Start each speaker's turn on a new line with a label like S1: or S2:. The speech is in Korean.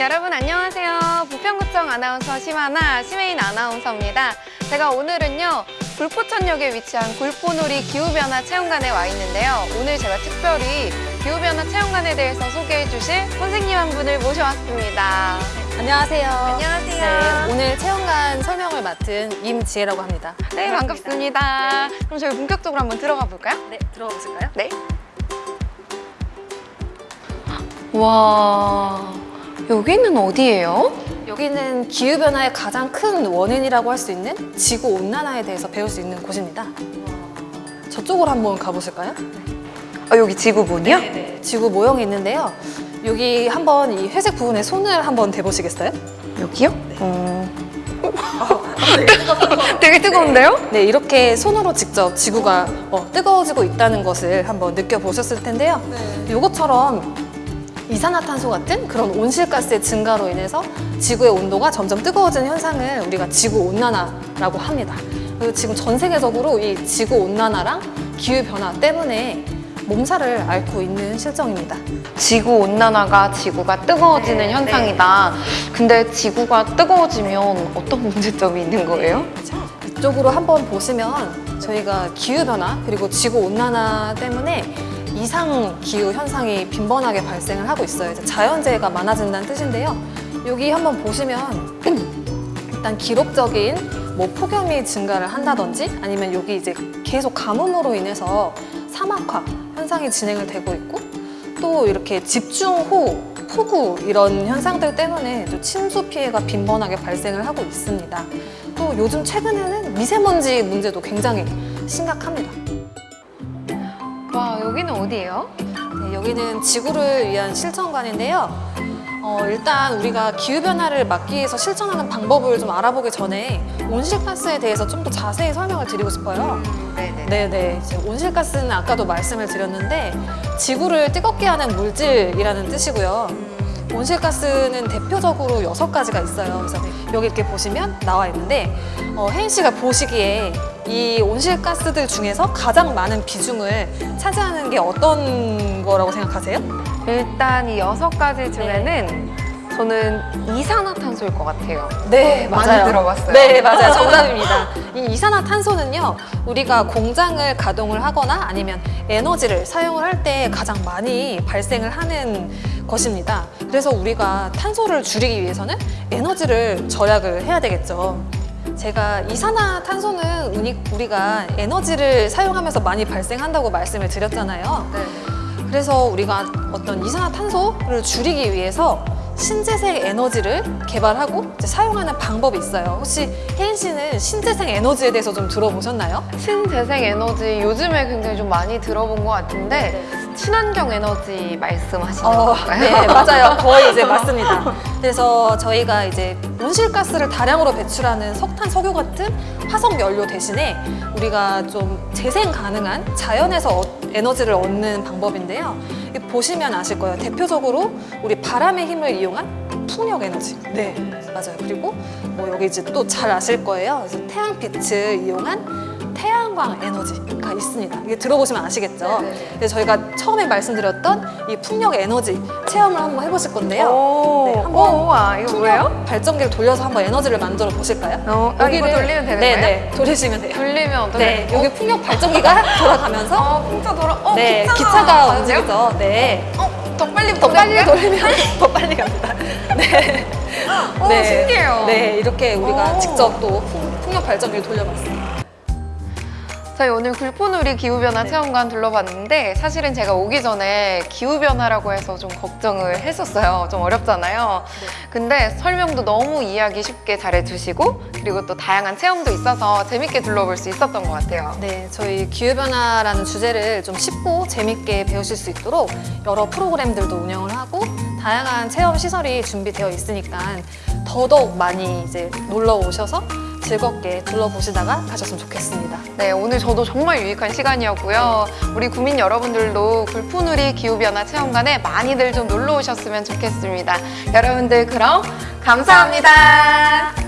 S1: 여러분 안녕하세요. 부평구청 아나운서 심하나 심혜인 아나운서입니다. 제가 오늘은요 불포천역에 위치한 굴포놀이 기후변화 체험관에 와 있는데요. 오늘 제가 특별히 기후변화 체험관에 대해서 소개해 주실 선생님 한 분을 모셔왔습니다.
S2: 안녕하세요.
S1: 안녕하세요.
S2: 네, 오늘 체험관 설명을 맡은 임지혜라고 합니다.
S1: 네 반갑습니다. 그럼 저희 본격적으로 한번 들어가 볼까요?
S2: 네, 들어가 보실까요?
S1: 네. 와 여기는 어디예요?
S2: 여기는 기후변화의 가장 큰 원인이라고 할 수 있는 지구온난화에 대해서 배울 수 있는 곳입니다. 저쪽으로 한번 가보실까요?
S1: 아 여기 지구본이요?
S2: 네. 지구 모형이 있는데요. 여기 한번 이 회색 부분에 손을 한번 대보시겠어요?
S1: 여기요? 어... 되게 뜨거운데요?
S2: 네, 이렇게 손으로 직접 지구가 어, 뜨거워지고 있다는 것을 한번 느껴보셨을 텐데요. 이것처럼 이산화탄소 같은 그런 온실가스의 증가로 인해서 지구의 온도가 점점 뜨거워지는 현상을 우리가 지구온난화라고 합니다. 그리고 지금 전 세계적으로 이 지구온난화랑 기후변화 때문에 몸살을 앓고 있는 실정입니다.
S1: 지구 온난화가 지구가 뜨거워지는
S2: 네,
S1: 현상이다. 근데 지구가 뜨거워지면 어떤 문제점이 있는 거예요?
S2: 이쪽으로 한번 보시면 저희가 기후변화 그리고 지구온난화 때문에 이상 기후 현상이 빈번하게 발생을 하고 있어요. 자연재해가 많아진다는 뜻인데요. 여기 한번 보시면 일단 기록적인 뭐 폭염이 증가를 한다든지 아니면 여기 이제 계속 가뭄으로 인해서 사막화 현상이 진행을 되고 있고 또 이렇게 집중호우, 폭우 이런 현상들 때문에 또 침수 피해가 빈번하게 발생을 하고 있습니다. 또 요즘 최근에는 미세먼지 문제도 굉장히 심각합니다.
S1: 와 여기는 어디예요?
S2: 네, 여기는 지구를 위한 실천관인데요. 어, 일단 우리가 기후변화를 막기 위해서 실천하는 방법을 좀 알아보기 전에 온실가스에 대해서 좀 더 자세히 설명을 드리고 싶어요.
S1: 네네.
S2: 네네. 이제 온실가스는 아까도 말씀을 드렸는데 지구를 뜨겁게 하는 물질이라는 뜻이고요. 온실가스는 대표적으로 여섯 가지가 있어요. 그래서 여기 이렇게 보시면 나와 있는데 어, 혜인 씨가 보시기에 이 온실가스들 중에서 가장 많은 비중을 차지하는 게 어떤 거라고 생각하세요?
S1: 일단 이 여섯 가지 중에는 저는 이산화탄소일 것 같아요.
S2: 네,
S1: 많이 들어봤어요.
S2: 네, 맞아요. 정답입니다. 이 이산화탄소는요, 우리가 공장을 가동을 하거나 아니면 에너지를 사용을 할 때 가장 많이 발생을 하는 것입니다. 그래서 우리가 탄소를 줄이기 위해서는 에너지를 절약을 해야 되겠죠. 제가 이산화탄소는 우리- 우리가 에너지를 사용하면서 많이 발생한다고 말씀을 드렸잖아요.
S1: 네.
S2: 그래서 우리가 어떤 이산화탄소를 줄이기 위해서 신재생 에너지를 개발하고 사용하는 방법이 있어요. 혹시 혜인 씨는 신재생 에너지에 대해서 좀 들어보셨나요?
S1: 신재생 에너지 요즘에 굉장히 좀 많이 들어본 것 같은데 친환경 에너지 말씀하시는
S2: 어,
S1: 건가요?
S2: 네, 맞아요. 거의 이제 맞습니다. 그래서 저희가 이제 온실가스를 다량으로 배출하는 석탄, 석유 같은 화석 연료 대신에 우리가 좀 재생 가능한 자연에서 어- 에너지를 얻는 방법인데요. 이 보시면 아실 거예요. 대표적으로 우리 바람의 힘을 이용한 풍력 에너지. 네, 맞아요. 그리고 뭐 여기 이제 또 잘 아실 거예요. 태양빛을 이용한 태양광 에너지가 있습니다. 이게 들어보시면 아시겠죠? 그래서 저희가 처음에 말씀드렸던 이 풍력 에너지 체험을 한번 해보실 건데요.
S1: 오,
S2: 네, 한번
S1: 오, 와 이거 뭐예요?
S2: 발전기를 돌려서 한번 에너지를 만들어 보실까요?
S1: 어, 아, 이거 돌리면 되는
S2: 네,
S1: 거예요?
S2: 네, 돌리시면 돼요.
S1: 돌리면 어떻게?
S2: 네, 여기 풍력 발전기가 돌아가면서
S1: 어, 풍차 돌아. 어,
S2: 네,
S1: 기차가
S2: 기차가? 움직이죠. 네.
S1: 어, 더 빨리
S2: 더 빨리? 돌리면 더 빨리 갑니다. 네.
S1: 오, 신기해요.
S2: 네, 이렇게 우리가
S1: 오.
S2: 직접 또 풍- 풍력 발전기를 돌려봤어요.
S1: 저희 오늘 굴포놀이 기후변화
S2: 네.
S1: 체험관 둘러봤는데 사실은 제가 오기 전에 기후변화라고 해서 좀 걱정을 했었어요. 좀 어렵잖아요. 근데 설명도 너무 이해하기 쉽게 잘해주시고 그리고 또 다양한 체험도 있어서 재밌게 둘러볼 수 있었던 것 같아요.
S2: 네, 저희 기후변화라는 주제를 좀 쉽고 재밌게 배우실 수 있도록 여러 프로그램들도 운영을 하고 다양한 체험 시설이 준비되어 있으니까 더더욱 많이 이제 놀러 오셔서 즐겁게 둘러보시다가 가셨으면 좋겠습니다.
S1: 네, 오늘 저도 정말 유익한 시간이었고요. 우리 구민 여러분들도 굴포누리 기후변화 체험관에 많이들 좀 놀러 오셨으면 좋겠습니다. 여러분들 그럼 감사합니다.